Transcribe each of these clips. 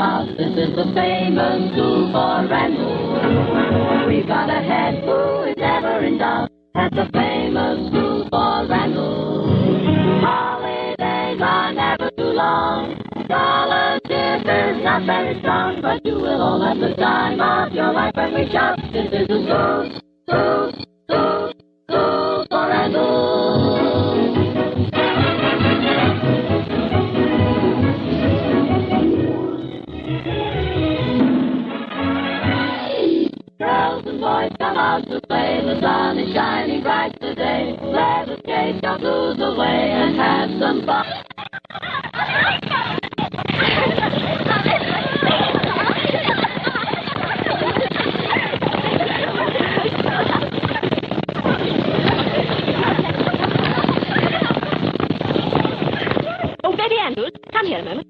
This is the famous school for Randall. We've got a head who is ever in doubt at the famous school for Randall. Holidays are never too long. Scholarship is not very strong, but you will all have the time of your life when we shop. This is the school, school, Girls and boys come out to play. The sun is shining bright today. Let us chase your blues away and have some fun. Oh, Betty Andrews, come here a moment.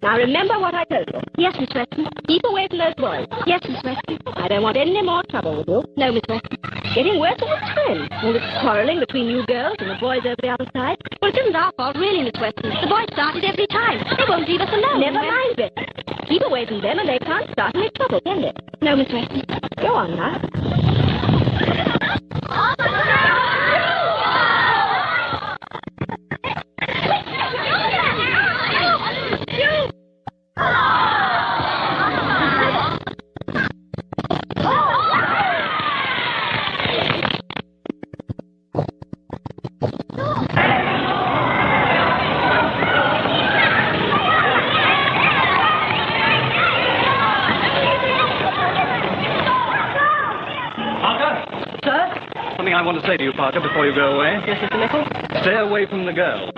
Now remember what I told you. Yes, Miss Weston. Keep away from those boys. Yes, Miss Weston. I don't want any more trouble with you. No, Miss Weston. It's getting worse all the time. All this quarreling between you girls and the boys over the other side. Well, it isn't our fault, really, Miss Weston. The boys started every time. They won't leave us alone. Never mind, Betty. Keep away from them and they can't start any trouble, can they? No, Miss Weston. Go on now. Something I want to say to you, Parker, before you go away. Yes, Mr. Nicol? Stay away from the girl.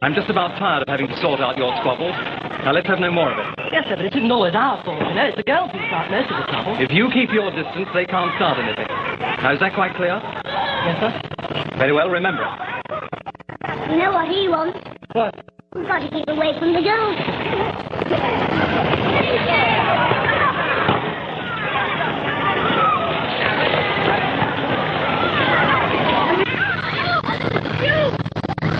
I'm just about tired of having to sort out your squabbles. Now let's have no more of it. Yes, sir, but it isn't always our fault, you know. It's the girls who start most of the trouble. If you keep your distance, they can't start anything. Now, is that quite clear? Yes, sir? Very well, remember. You know what he wants? What? We've got to keep away from the girls.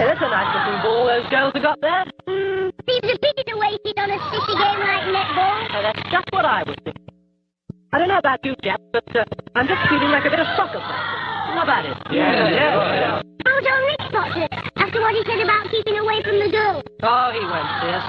Hey, that's a nice looking ball those girls have got there. Hmm, seems a pity to waste on a sticky game like netball. Oh, that's just what I was thinking. I don't know about you, chaps, but uh, I'm just feeling like a bit of soccer practice. How about it? Yeah, yeah. How's old Rick spotted it? After what he said about keeping away from the girls. Oh, he won't see us.